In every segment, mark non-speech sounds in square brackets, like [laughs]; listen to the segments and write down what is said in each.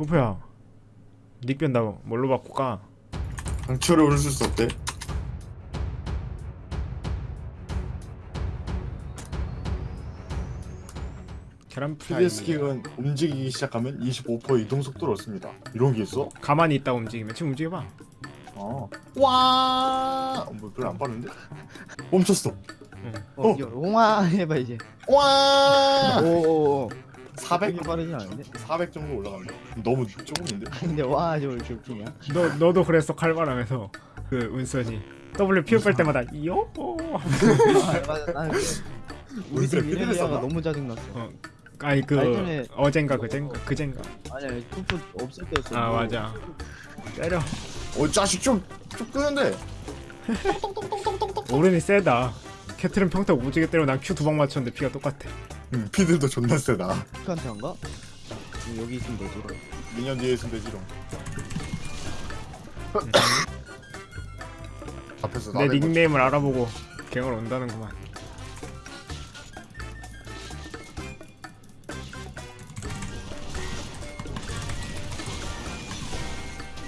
푸푸야 닉 변다고 뭘로 바꿀까? 강철을 오를 수 없대. 계란 스킬은 움직이기 시작하면 25% 이동 속도를 얻습니다. 이런 게 있어? 가만히 있다 움직이면 지금 움직여봐 어. 와. 어, 뭐 별로 안 빠른데? 멈췄어. 어, 어. 이거 옹아 해봐 이제. 와. 오오오. 400 되게 빠르진 않은데? 400 정도 올라간다. 너무 조금인데? 근데 와 저걸 이렇게 웃기냐? 너, 너도 그랬어 칼바람에서 그 운선이 W 피우 뺄 때마다 요 아, 맞아 나는 우리 피드를 미네리아가? 너무 짜증났어. 어, 아니 그 예전에- 어젠가 그젠가 그젠가 아니야 투프 없을 때였어. 아 맞아 때려 어, 자식 좀, 좀 끄는데. [laughs] 오른이 세다 캐틀은 평타 오지게 때려 난 Q 두방 맞췄는데 피가 똑같아 음, 피들도 존나 세다. 피칸트 한가? 여기 있으면 되지. 미년 뒤에 있으면 되지롱. [laughs] 앞에서 내 닉네임을 알아보고 갱을 온다는구만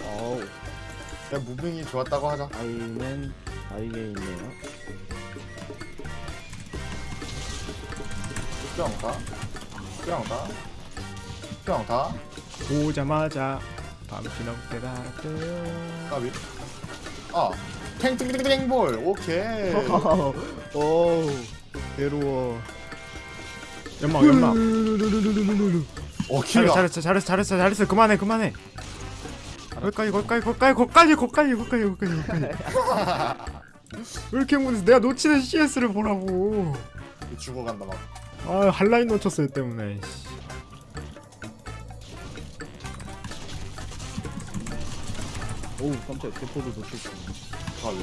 어우 야, 무빙이 좋았다고 하자. 아이는 아이게 있네요. 뿅다 뿅다 뿅다 보자마자 밤신없 깨달았대요. 까비? 아 탱탱탱탱볼! 오케이. [laughs] 오우 괴로워. 연막 연막. 어 킬이야. 잘했어 잘했어 잘했어 잘했어 그만해 그만해. 거기까지 거기까지 거기까지 거기까지 거기까지 거기까지 거기까지 왜 이렇게 행운해서 내가 놓치는 CS를 보라고. 죽어간다 막. 아 한라인 놓쳤어요 때문에 씨. 오우 깜짝 대포도 놓쳤어. 까비.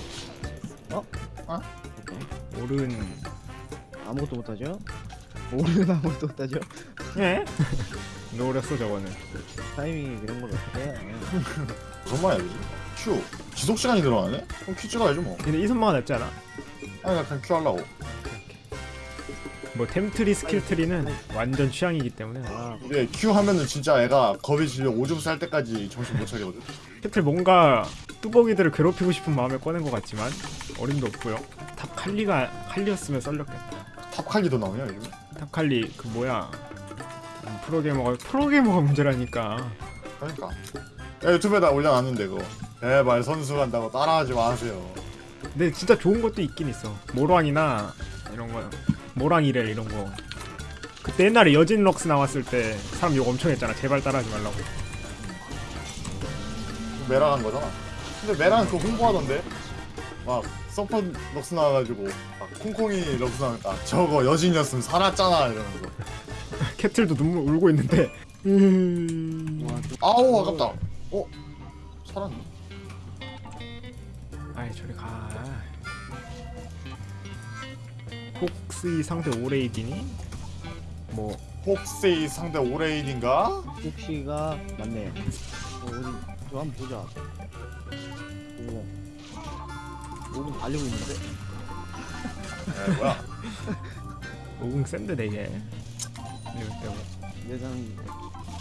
오른 아무것도 못하죠? 오른 아무것도 못하죠? 예? [laughs] 노렸어 저거는 타이밍이 그런 걸 어떻게 해? 무슨 말이야? Q. 지속 시간이 들어가네? 그럼 Q 찍어야지 뭐. 근데 E선마가 낫지 않아? 아니, 나 그냥 Q 하려고. 뭐 템tree skill tree는 완전 취향이기 때문에 아 이게 Q 하면은 진짜 애가 겁이 질려 오줌 쌀 때까지 정신 못 차리거든. 캐틀 뭔가 뚜벅이들을 괴롭히고 싶은 마음에 꺼낸 것 같지만 어림도 없고요 top 칼리가 칼리였으면 썰렸겠다 top 칼리도 나오냐, 요즘? top 칼리 그 뭐야 음, 프로게이머가 프로게이머가 문제라니까 그러니까. 야, 유튜브에다 올려놨는데, 그거. 제발 선수 간다고 따라하지 마세요. 근데 진짜 좋은 것도 있긴 있어 모랑이나 이런 거 모랑이래 이런 거 그때 옛날에 여진 럭스 나왔을 때 사람 욕 엄청 했잖아 제발 따라하지 말라고 간 거잖아. 근데 메라는 그거 홍보하던데? 막, 서퍼 럭스 나와가지고, 막, 콩콩이 럭스 나니까, 저거 여진이었으면 살았잖아, 이러면서. [laughs] 캐틀도 눈물 울고 있는데 음... 와, 또- 아우, 아깝다. 어? 살았네. 아이 저리 가 폭스이 상대 오레이디니? 뭐 혹시 상대 오레인인가? 혹시가 맞네. 어, 어디 저 한번 보자. 오. 오금 달리고 있는데? 에, 뭐야. [laughs] 오궁 센데 되게 이럴 때고 내장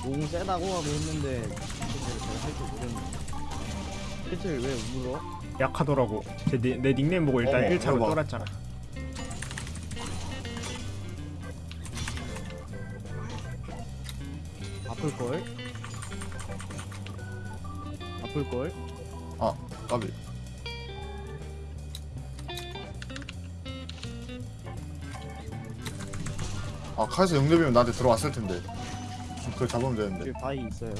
오금 세다고 하고 했는데 실제로 제가 할줄 모르는데. 실제로 왜 울어? 약하더라고 제, 내, 내 닉네임 보고 일단 어머, 1차로 이거 봐. 떨었잖아 아플 걸? 아플 걸? 아, 까비. 아, 카에서 영대비면 나한테 들어왔을 텐데. 그걸 잡으면 되는데. 바위 있어요.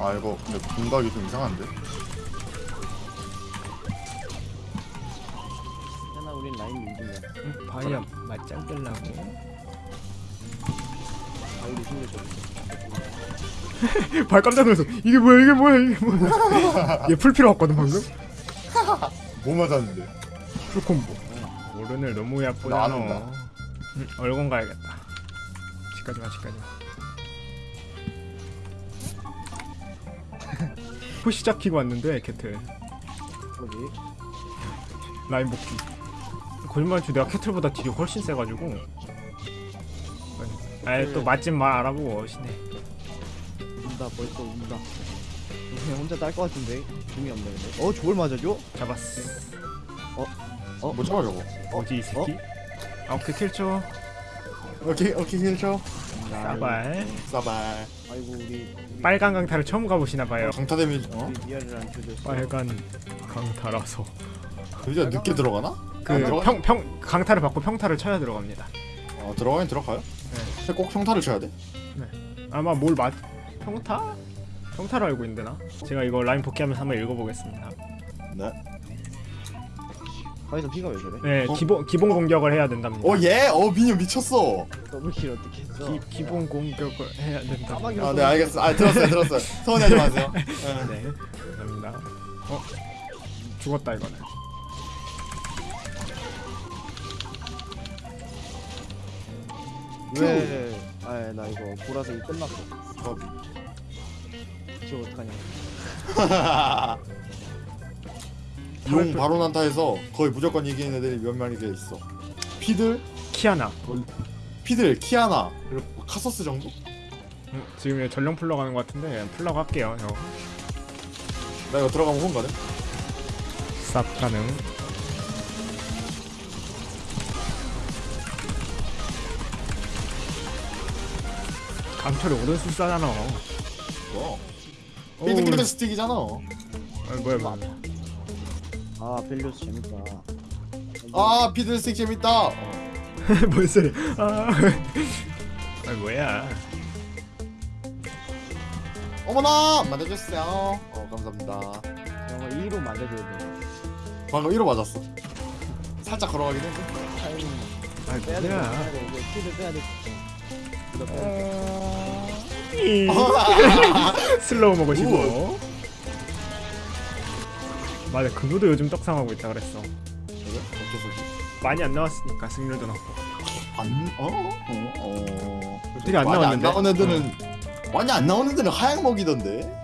아, 이거 근데 공각이 좀 이상한데? 하나 우린 라인 응? 바이야 맞짱 끌라고 바위를 숨겨줘. 발 깜짝 놀랐어 이게 뭐야 이게 뭐야 이게 뭐야 얘 풀피로 왔거든 방금 [laughs] 뭐 맞았는데? 풀콤보 오른을 너무. 응, 얼건 가야겠다 집까지마 집까지마 푸시 잡히고 왔는데 캐틀. 뭐지? 라인 복귀. 거짓말치 내가 캐틀보다 딜이 훨씬 세가지고. 아이 또 맛집 말 알아보고 오시네 운다 벌써 운다. 그냥 혼자 딸 것 같은데? 중이 없네 근데. 어 저걸 맞아줘? 잡았어. 어? 뭐 잡아 저거? 뭐지 이 새끼? 아 오케이 킬쳐 오케이 오케이 힐쳐 싸발 싸발 아이고 우리 빨간 강타를 처음 가보시나봐요 강타 데미지 어? 안 쳐줬어 빨간 강타라서 의자 늦게 들어가나? 그 들어가? 평 평 강타를 받고 평타를 쳐야 들어갑니다 어 들어가긴 들어가요? 네. 꼭 평타를 쳐야 돼? 아마 뭘 맞 평타? 평타로 알고 있는데 나 제가 이거 라인 복귀하면서 한번 읽어보겠습니다 네 가이사 피가 왜 저래? 네 어? 기본 기본 공격을 해야 된답니다 오예! 어 미녀 미쳤어 더블킬 어떻게 했어? 기, 기본 공격을 해야 된다 아 네 알겠어 아 들었어요 들었어요 [laughs] 서운해하지 마세요 네. 네 감사합니다 어? 죽었다 이거는 왜? 아나 이거 보라색이 끝났어 어, 저 어떡하냐 [laughs] 용 바로 난타에서 거의 무조건 이기는 애들이 몇 마리가 있어. 피들, 키아나. 피들, 키아나. 그리고 뭐 카서스 정도? 음, 지금 얘 전령 풀러 가는 것 같은데 풀러 갈게요 형. 나 이거 들어가면 혼 가네? 쌉 가능. 강철이 오른손 싸잖아. 뭐? 오, 삐뚤삐뚤 스틱이잖아. 아, 뭐야 뭐야 아 벨리오스 재밌다. 아 피들 스틱 재밌다. 어. [laughs] 뭔 소리 아, 아 뭐야? 어머나 만져주세요. 어 감사합니다. 정말 2로 맞아줘야 돼. 방금 1호 맞았어. 살짝 걸어가긴 했는데 타이밍. 아 빼야 돼 뭐야? 빼야 돼. 이거 kill을 빼야 돼 이거 빼야 돼. 이. [laughs] slow 먹으시고 맞아 그거도 요즘 떡상하고 있다 그랬어 그래? 어째서지? 많이 안 나왔으니까 승률도 낮고 안? 어? 어? 어? 되게 안 많이 나왔는데? 안 나오는 애들은 많이 안 나오는 애들은 하향 먹이던데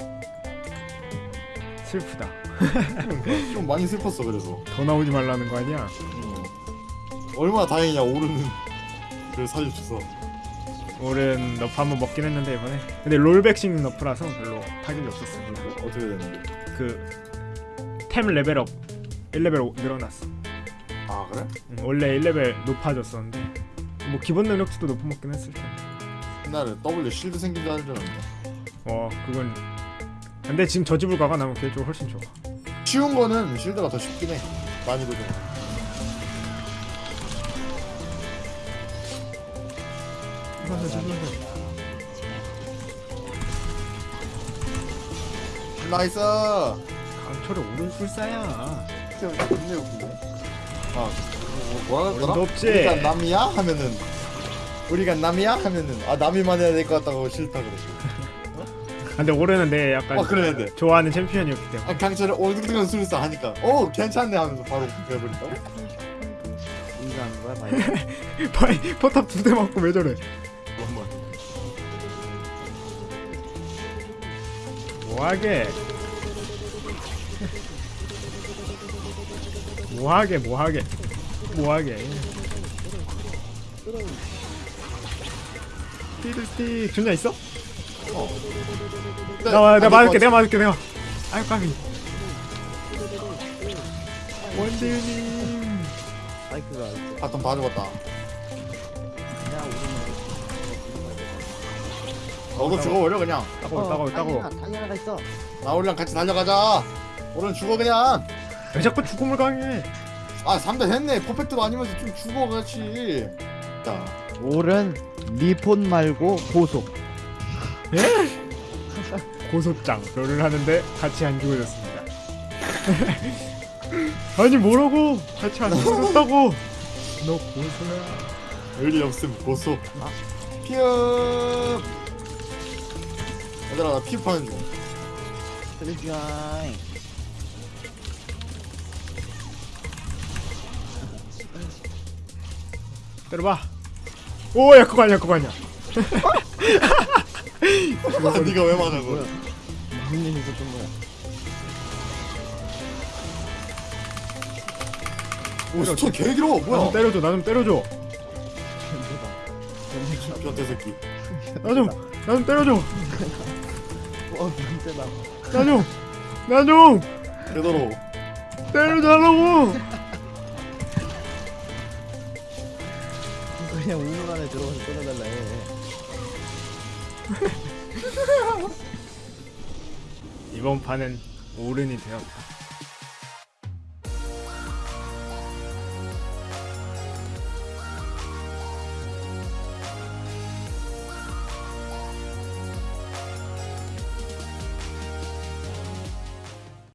슬프다 [laughs] 좀 많이 슬펐어 그래서 더 나오지 말라는 거 아니야 얼마나 다행이냐 오른은 그 사주셔서 오른 nerf 한번 먹긴 했는데 이번에 근데 rollback성 nerf라서 별로 타격이 없었어 어떻게 됐는데? 그 템 레벨업 1레벨 늘어났어. 아 그래? 음, 원래 1레벨 높아졌었는데 뭐 기본 능력치도 높은 먹긴 했을 텐데. 옛날에 W shield 생긴 줄 알았는데. 어 그건 근데 지금 저지불가가 나면 그게 좀 훨씬 좋아. 쉬운 거는 shield가 더 쉽긴 해. 난이도 좀 nice 강철의 오른술사야. 진짜 겁내 웃기네 아 뭐, 어림도 그랬더라? 없지. 우리가 남이야? 하면은. 우리가 남이야? 하면은. 아 남이만 해야 될 것 같다고 싫다 그러고 근데 올해는 내 약간 어 그랬는데 좋아하는 챔피언이었기 때문에. 아 강철을 올드득한 술사 하니까. 어 괜찮네 하면서 바로 배워버린다고? 인사하는 거야 바이 파이 포탑 두 대 맞고 왜 저래? 한번. 뭐하게 뭐하게 뭐하게? 뭐하게? 스티드 존냐 있어? 나와 내가 맞을게 내가 맞을게 내가 아유 까비 원대유님 마이크가 바텀 다 죽었다. 너도 죽어버려 그냥. 따고 따고 따고 당연하가 있어. 나 우리랑 같이 달려가자 오른 죽어 그냥. 왜 자꾸 죽음을 강해? 아 3대 했네. 퍼펙트도 아니면서 좀 죽어 같이 자. 오른 리폰 말고 고속 [laughs] 고소장 롤을 하는데 같이 안 죽어졌습니다. [laughs] 아니 뭐라고? 같이 안 죽어졌다고? 너 고소야. 의리 없음 고소. 아. 피읍. 얘들아 나 피읍 하는 중. 트리비아 때려봐. 오야 그거 아니야 그거 아니야 네가 왜 맞아 그거 무슨 일이 있었던 거야? 오 스톤 개 길어 나좀 뭐야 때려줘 나 좀 때려줘. 변태 새끼. 나좀나 좀 때려줘. 어 변태다 나좀나 좀. 되도록. 때려달라고 그냥 우물 안에 들어가서 꺼내달라 해. 이번 판은 오른이 되었다